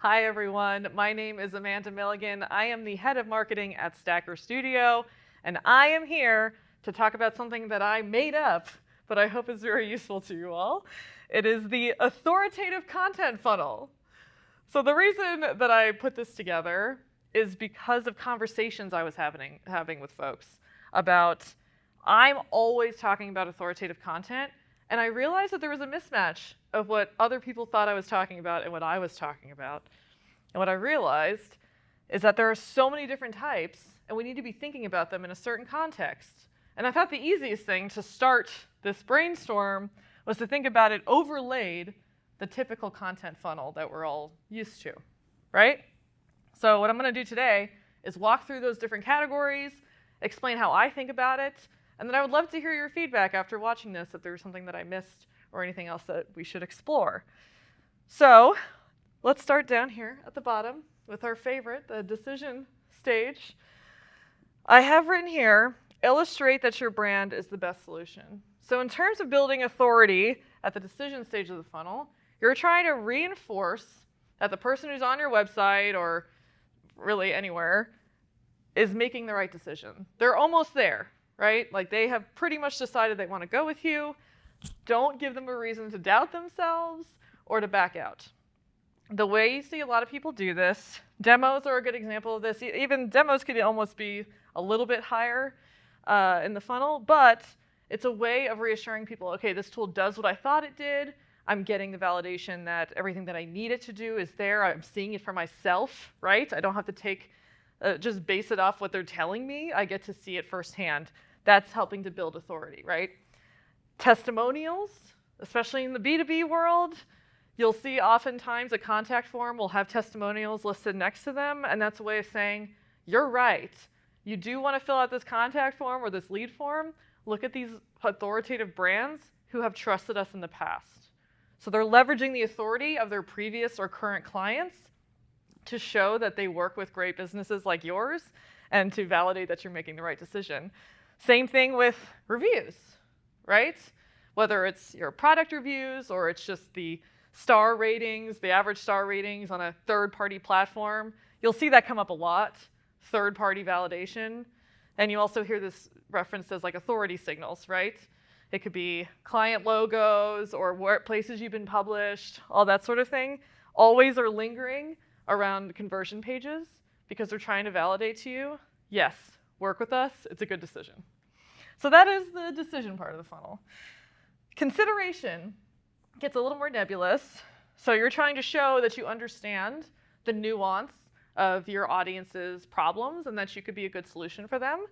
Hi, everyone. My name is Amanda Milligan. I am the head of marketing at Stacker Studio, and I am here to talk about something that I made up, but I hope is very useful to you all. It is the authoritative content funnel. So the reason that I put this together is because of conversations I was having, having with folks about I'm always talking about authoritative content, and I realized that there was a mismatch of what other people thought I was talking about and what I was talking about. And what I realized is that there are so many different types, and we need to be thinking about them in a certain context. And I thought the easiest thing to start this brainstorm was to think about it overlaid the typical content funnel that we're all used to, right? So what I'm gonna do today is walk through those different categories, explain how I think about it, and then I would love to hear your feedback after watching this if there's something that I missed or anything else that we should explore. So let's start down here at the bottom with our favorite, the decision stage. I have written here, illustrate that your brand is the best solution. So in terms of building authority at the decision stage of the funnel, you're trying to reinforce that the person who's on your website or really anywhere is making the right decision. They're almost there right? Like they have pretty much decided they want to go with you. Don't give them a reason to doubt themselves or to back out. The way you see a lot of people do this, demos are a good example of this. Even demos could almost be a little bit higher uh, in the funnel, but it's a way of reassuring people, okay, this tool does what I thought it did. I'm getting the validation that everything that I need it to do is there. I'm seeing it for myself, right? I don't have to take, uh, just base it off what they're telling me. I get to see it firsthand. That's helping to build authority, right? Testimonials, especially in the B2B world, you'll see oftentimes a contact form will have testimonials listed next to them, and that's a way of saying, you're right. You do want to fill out this contact form or this lead form. Look at these authoritative brands who have trusted us in the past. So they're leveraging the authority of their previous or current clients to show that they work with great businesses like yours and to validate that you're making the right decision. Same thing with reviews, right? Whether it's your product reviews or it's just the star ratings, the average star ratings on a third-party platform, you'll see that come up a lot, third-party validation. And you also hear this referenced as like authority signals, right? It could be client logos or where places you've been published, all that sort of thing. Always are lingering around conversion pages because they're trying to validate to you, yes, work with us, it's a good decision. So that is the decision part of the funnel. Consideration gets a little more nebulous. So you're trying to show that you understand the nuance of your audience's problems and that you could be a good solution for them.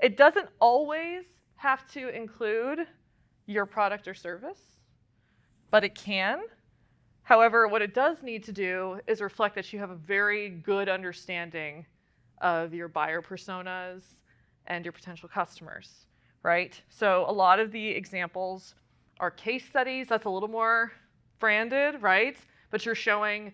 It doesn't always have to include your product or service, but it can. However, what it does need to do is reflect that you have a very good understanding of your buyer personas and your potential customers, right? So a lot of the examples are case studies. That's a little more branded, right? But you're showing,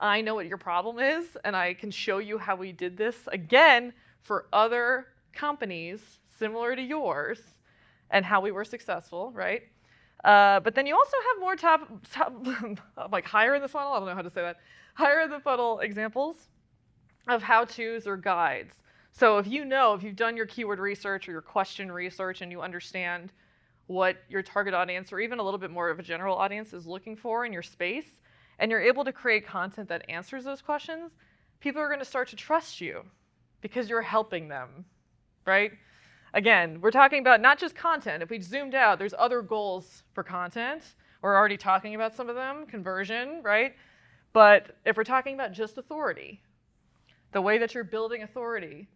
I know what your problem is, and I can show you how we did this, again, for other companies similar to yours, and how we were successful, right? Uh, but then you also have more top, top like higher in the funnel, I don't know how to say that, higher in the funnel examples of how-tos or guides. So if you know, if you've done your keyword research or your question research and you understand what your target audience or even a little bit more of a general audience is looking for in your space, and you're able to create content that answers those questions, people are gonna start to trust you because you're helping them, right? Again, we're talking about not just content. If we zoomed out, there's other goals for content. We're already talking about some of them, conversion, right? But if we're talking about just authority, the way that you're building authority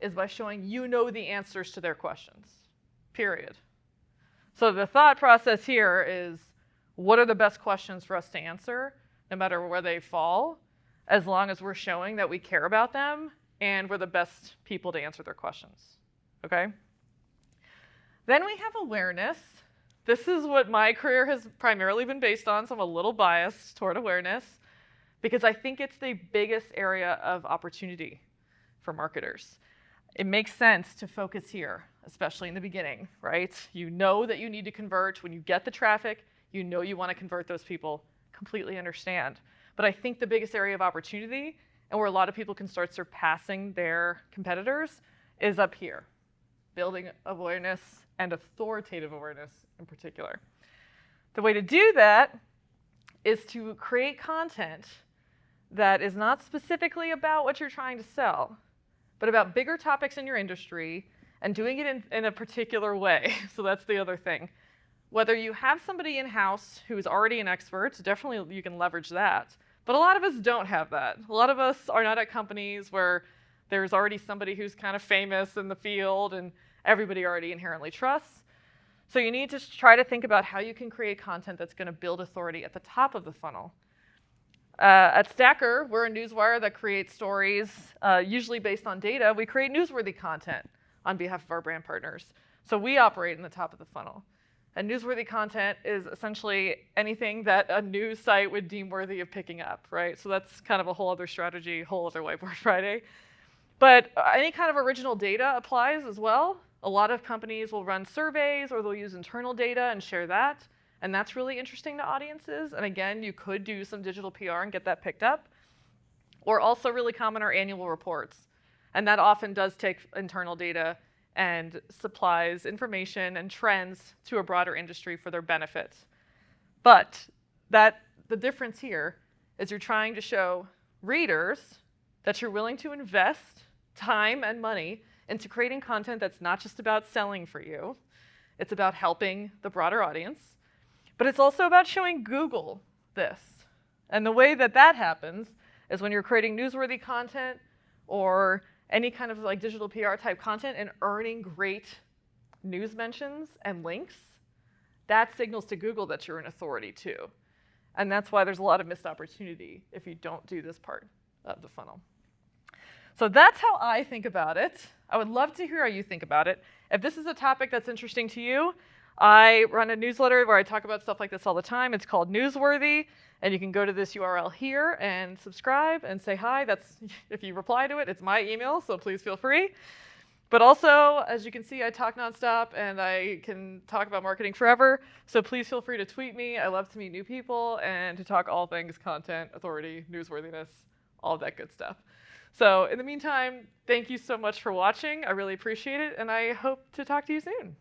is by showing you know the answers to their questions, period. So the thought process here is, what are the best questions for us to answer, no matter where they fall, as long as we're showing that we care about them and we're the best people to answer their questions, okay? Then we have awareness. This is what my career has primarily been based on, so I'm a little biased toward awareness because I think it's the biggest area of opportunity for marketers. It makes sense to focus here, especially in the beginning, right? You know that you need to convert. When you get the traffic, you know you want to convert those people, completely understand. But I think the biggest area of opportunity and where a lot of people can start surpassing their competitors is up here, building awareness and authoritative awareness in particular. The way to do that is to create content that is not specifically about what you're trying to sell, but about bigger topics in your industry and doing it in, in a particular way. so that's the other thing. Whether you have somebody in-house who's already an expert, definitely you can leverage that. But a lot of us don't have that. A lot of us are not at companies where there's already somebody who's kind of famous in the field and everybody already inherently trusts. So you need to try to think about how you can create content that's going to build authority at the top of the funnel. Uh, at Stacker, we're a newswire that creates stories, uh, usually based on data. We create newsworthy content on behalf of our brand partners. So we operate in the top of the funnel. And newsworthy content is essentially anything that a news site would deem worthy of picking up, right? So that's kind of a whole other strategy, whole other whiteboard Friday. But uh, any kind of original data applies as well. A lot of companies will run surveys or they'll use internal data and share that. And that's really interesting to audiences. And again, you could do some digital PR and get that picked up. Or also really common are annual reports. And that often does take internal data and supplies information and trends to a broader industry for their benefit. But that the difference here is you're trying to show readers that you're willing to invest time and money into creating content that's not just about selling for you, it's about helping the broader audience, but it's also about showing Google this. And the way that that happens is when you're creating newsworthy content or any kind of like digital PR type content and earning great news mentions and links, that signals to Google that you're an authority too. And that's why there's a lot of missed opportunity if you don't do this part of the funnel. So that's how I think about it. I would love to hear how you think about it. If this is a topic that's interesting to you, I run a newsletter where I talk about stuff like this all the time. It's called Newsworthy, and you can go to this URL here and subscribe and say hi. That's if you reply to it, it's my email, so please feel free. But also, as you can see, I talk nonstop and I can talk about marketing forever. So please feel free to tweet me. I love to meet new people and to talk all things content, authority, newsworthiness, all that good stuff. So in the meantime, thank you so much for watching. I really appreciate it, and I hope to talk to you soon.